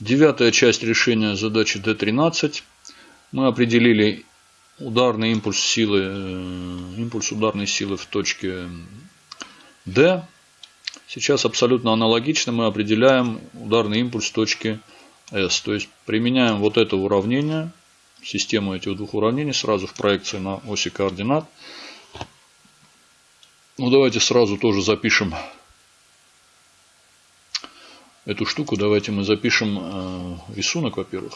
Девятая часть решения задачи D13. Мы определили ударный импульс силы, э, импульс ударной силы в точке D. Сейчас абсолютно аналогично мы определяем ударный импульс точки S. То есть применяем вот это уравнение, систему этих двух уравнений сразу в проекции на оси координат. Ну давайте сразу тоже запишем эту штуку. Давайте мы запишем э, рисунок, во-первых.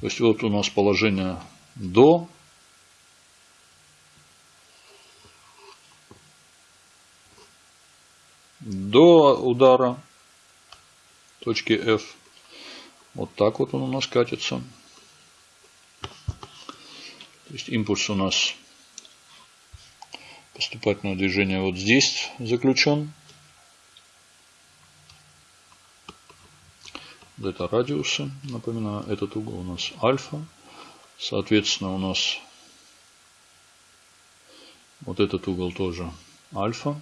То есть вот у нас положение до. До удара точки F. Вот так вот он у нас катится. То есть импульс у нас поступательного движения вот здесь заключен. Это радиусы. Напоминаю, этот угол у нас альфа. Соответственно, у нас вот этот угол тоже альфа.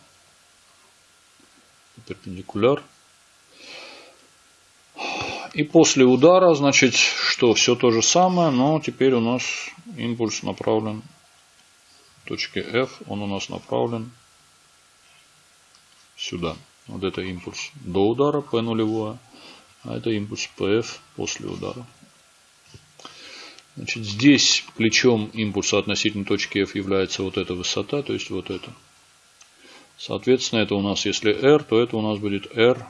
Перпендикуляр. И после удара, значит, что все то же самое, но теперь у нас импульс направлен в точке F, он у нас направлен сюда. Вот это импульс до удара P нулевое, а это импульс PF после удара. Значит, здесь плечом импульса относительно точки F является вот эта высота, то есть вот это. Соответственно, это у нас, если R, то это у нас будет R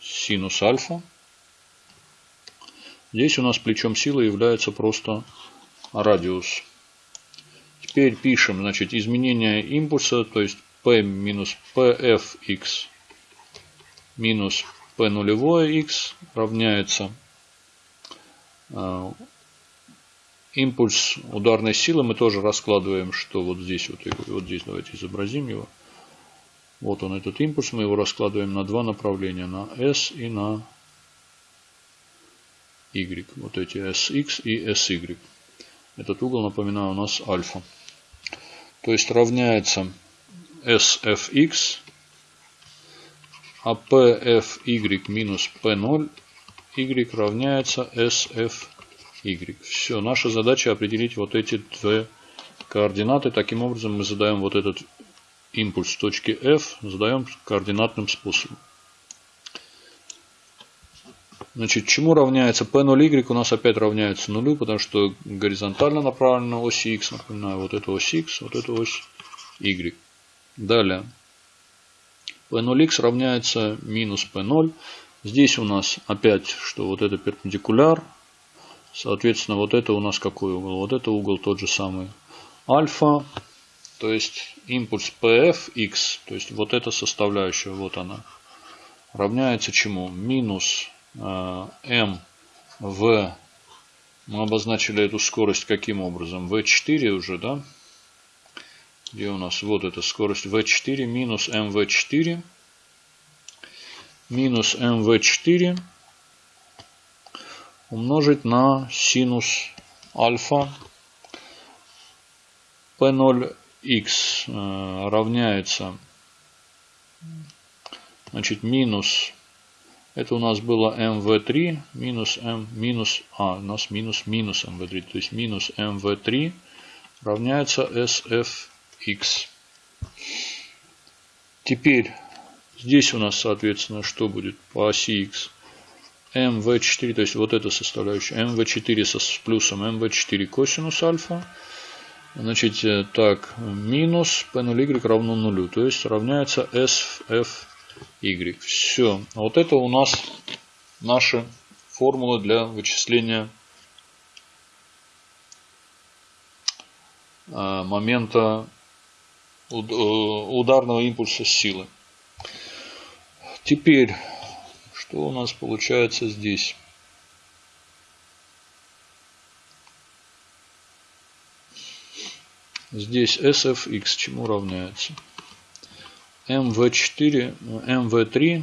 синус альфа. Здесь у нас плечом силы является просто радиус. Теперь пишем, значит, изменение импульса, то есть P минус PFX минус P нулевое X равняется э, импульс ударной силы. Мы тоже раскладываем, что вот здесь, вот, вот здесь давайте изобразим его. Вот он этот импульс, мы его раскладываем на два направления, на S и на y. Вот эти sx и sy. Этот угол, напоминаю, у нас альфа. То есть равняется sfx, а pfy минус p0 y равняется sfy. Все, наша задача определить вот эти две координаты. Таким образом мы задаем вот этот импульс точки f, задаем координатным способом. Значит, чему равняется P0y у нас опять равняется нулю, потому что горизонтально направлена ось x, напоминаю, вот эта ось x, вот эта ось y. Далее. P0x равняется минус P0. Здесь у нас опять, что вот это перпендикуляр. Соответственно, вот это у нас какой угол? Вот это угол тот же самый альфа. То есть импульс PFX, то есть вот эта составляющая, вот она, равняется чему? Минус М в мы обозначили эту скорость каким образом? V4 уже, да? Где у нас? Вот эта скорость V4 минус MV4 минус MV4 умножить на синус альфа P0x э, равняется значит минус это у нас было mv3 минус m минус а у нас минус минус mv3 то есть минус mv3 равняется sfx теперь здесь у нас соответственно что будет по оси x mv4 то есть вот эта составляющая mv4 со, с плюсом mv4 косинус альфа значит э, так минус p0y равно нулю то есть равняется sf y. Все. Вот это у нас наши формулы для вычисления а, момента э, ударного импульса силы. Теперь, что у нас получается здесь? Здесь SFX чему равняется? MV4, MV3.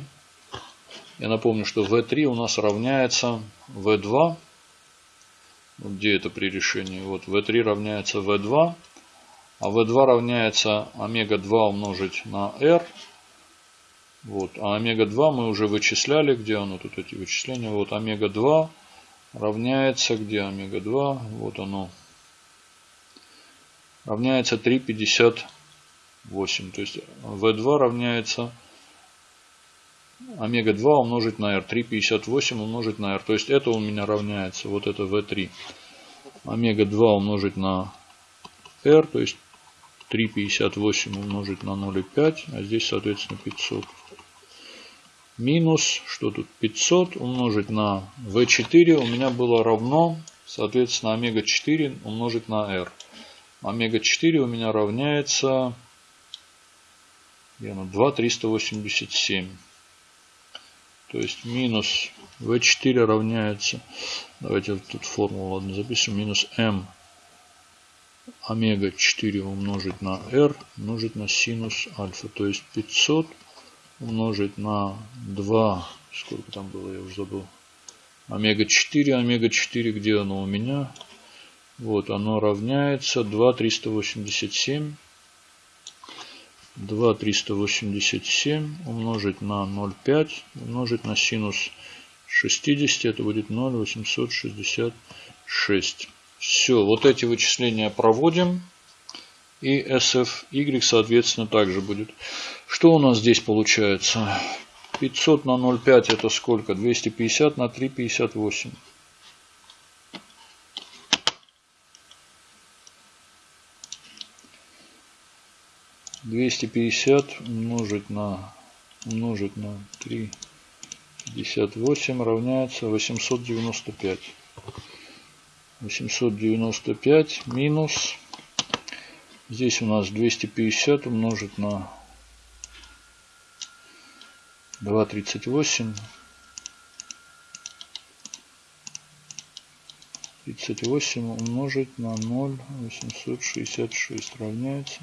Я напомню, что V3 у нас равняется V2. Где это при решении? Вот V3 равняется V2. А V2 равняется омега-2 умножить на R. Вот. А омега-2 мы уже вычисляли. Где оно тут эти вычисления? Вот омега-2 равняется, где омега-2? Вот оно. Равняется 3,58. То есть V2 равняется омега-2 умножить на R. 3,58 умножить на R. То есть это у меня равняется, вот это V3. Омега-2 умножить на R, то есть 3,58 умножить на 0,5, а здесь, соответственно, 500. Минус, что тут, 500 умножить на V4 у меня было равно, соответственно, омега-4 умножить на R. Омега-4 у меня равняется 2,387. То есть минус V4 равняется, давайте тут формулу ладно, запишем, минус M омега 4 умножить на R умножить на синус альфа. То есть 500 умножить на 2, сколько там было, я уже забыл. Омега 4, омега 4, где оно у меня? Вот, оно равняется 2,387 2 387 умножить на 0,5 умножить на синус 60, это будет 0,866. Все, вот эти вычисления проводим. И SFY, соответственно, также будет. Что у нас здесь получается? 500 на 0,5 это сколько? 250 на 3,58. 250 умножить на умножить на 3 58 равняется 895 895 минус здесь у нас 250 умножить на 238 38 умножить на 0 866 равняется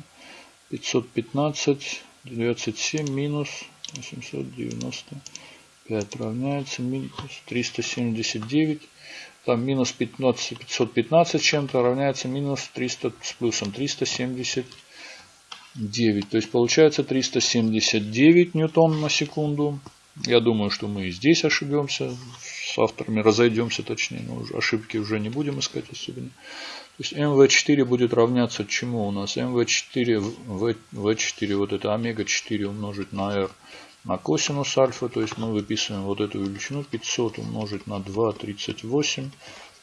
515, 27 минус 895 равняется минус 379. Там минус 15, 515 чем-то равняется минус 300 с плюсом 379. То есть получается 379 ньютон на секунду. Я думаю, что мы и здесь ошибемся. С авторами разойдемся точнее. Но ошибки уже не будем искать особенно. То есть МВ4 будет равняться чему у нас? МВ4, В4, вот это омега-4 умножить на R на косинус альфа. То есть мы выписываем вот эту величину 500 умножить на 2,38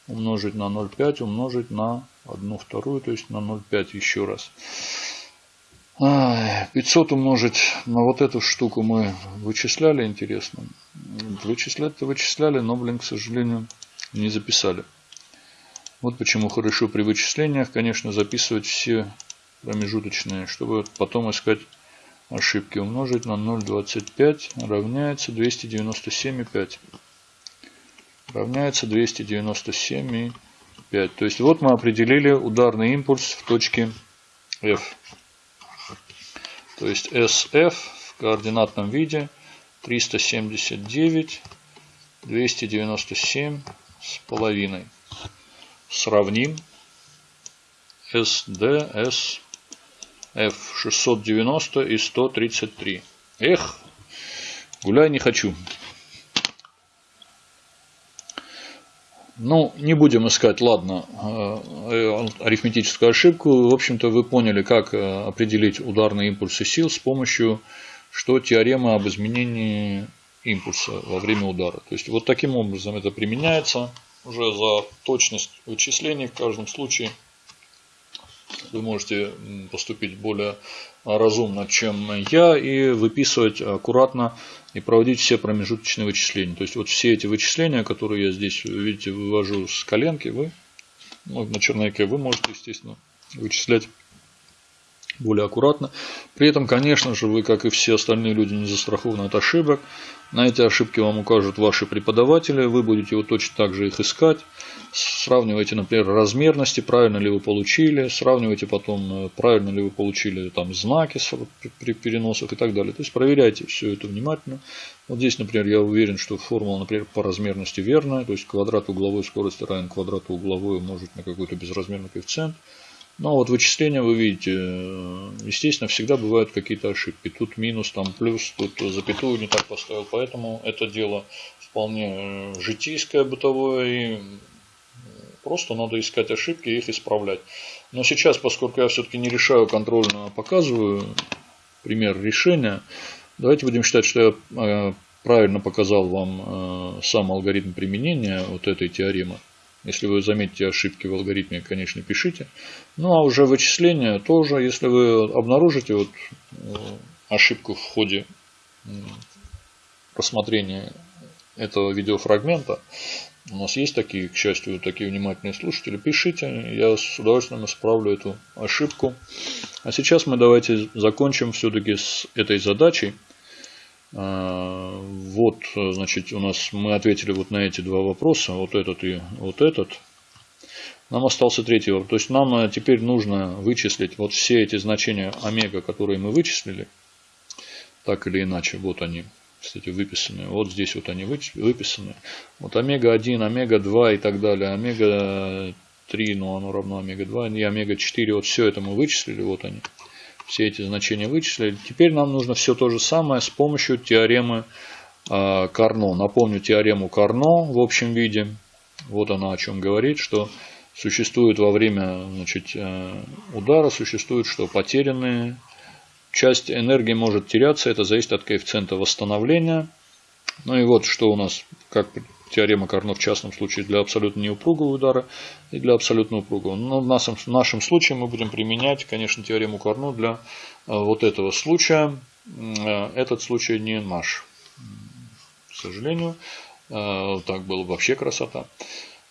умножить на 0,5 умножить на 1 вторую, то есть на 0,5 еще раз. 500 умножить на вот эту штуку мы вычисляли, интересно. Вычислять-то вычисляли, но, блин, к сожалению, не записали. Вот почему хорошо при вычислениях, конечно, записывать все промежуточные, чтобы потом искать ошибки. Умножить на 0,25 равняется 297,5. Равняется 297,5. То есть вот мы определили ударный импульс в точке F. То есть SF в координатном виде 379, 297 с половиной сравним SD, S, F 690 и 133. Эх, гуляй не хочу. Ну, не будем искать, ладно, э, арифметическую ошибку. В общем-то, вы поняли, как э, определить ударные импульсы сил с помощью, что теорема об изменении импульса во время удара. То есть, вот таким образом это применяется уже за точность вычислений в каждом случае вы можете поступить более разумно, чем я, и выписывать аккуратно и проводить все промежуточные вычисления. То есть вот все эти вычисления, которые я здесь, видите, вывожу с коленки, вы ну, на черновике вы можете, естественно, вычислять более аккуратно. При этом, конечно же, вы, как и все остальные люди, не застрахованы от ошибок. На эти ошибки вам укажут ваши преподаватели, вы будете вот точно так же их искать. Сравнивайте, например, размерности, правильно ли вы получили, сравнивайте потом, э, правильно ли вы получили там знаки при переносах и так далее. То есть проверяйте все это внимательно. Вот здесь, например, я уверен, что формула, например, по размерности верная, то есть квадрат угловой скорости равен квадрату угловой умножить на какой-то безразмерный коэффициент. Но вот вычисления вы видите, естественно, всегда бывают какие-то ошибки. Тут минус, там плюс, тут запятую не так поставил. Поэтому это дело вполне житейское, бытовое. И просто надо искать ошибки и их исправлять. Но сейчас, поскольку я все-таки не решаю контрольно, а показываю пример решения, давайте будем считать, что я э, правильно показал вам э, сам алгоритм применения вот этой теоремы. Если вы заметите ошибки в алгоритме, конечно, пишите. Ну а уже вычисления тоже, если вы обнаружите вот э, ошибку в ходе просмотрения этого видеофрагмента, у нас есть такие, к счастью, такие внимательные слушатели, пишите, я с удовольствием исправлю эту ошибку. А сейчас мы давайте закончим все-таки с этой задачей. А, вот, значит, у нас мы ответили вот на эти два вопроса, вот этот и вот этот. Нам остался третий вопрос. То есть нам э, теперь нужно вычислить вот все эти значения омега, которые мы вычислили, так или иначе, вот они, кстати, выписаны. Вот здесь вот они выписаны. Вот омега-1, омега-2 и так далее. Омега-3, ну оно равно омега-2 и омега-4. Вот все это мы вычислили, вот они все эти значения вычислили. Теперь нам нужно все то же самое с помощью теоремы а, Карно. Напомню теорему Карно в общем виде. Вот она о чем говорит, что существует во время значит, э, удара, существует, что потерянные часть энергии может теряться, это зависит от коэффициента восстановления. Ну и вот что у нас, как теорема Карно в частном случае для абсолютно неупругого удара и для абсолютно упругого. Но в нашем, в нашем случае мы будем применять, конечно, теорему Карно для э, вот этого случая. Э, этот случай не наш, к сожалению. Э, так было вообще красота.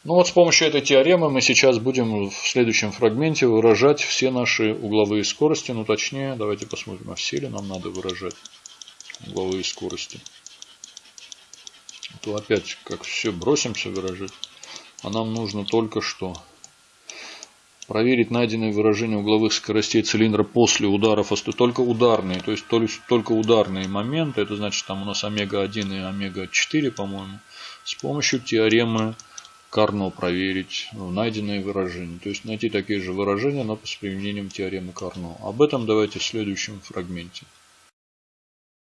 Ну вот с помощью этой теоремы мы сейчас будем в следующем фрагменте выражать все наши угловые скорости. Ну точнее, давайте посмотрим, а все ли нам надо выражать угловые скорости то опять как все бросимся выражать. А нам нужно только что проверить найденные выражения угловых скоростей цилиндра после ударов, только ударные, то есть только ударные моменты, это значит там у нас омега-1 и омега-4, по-моему, с помощью теоремы Карно проверить найденные выражения. То есть найти такие же выражения, но с применением теоремы Карно. Об этом давайте в следующем фрагменте.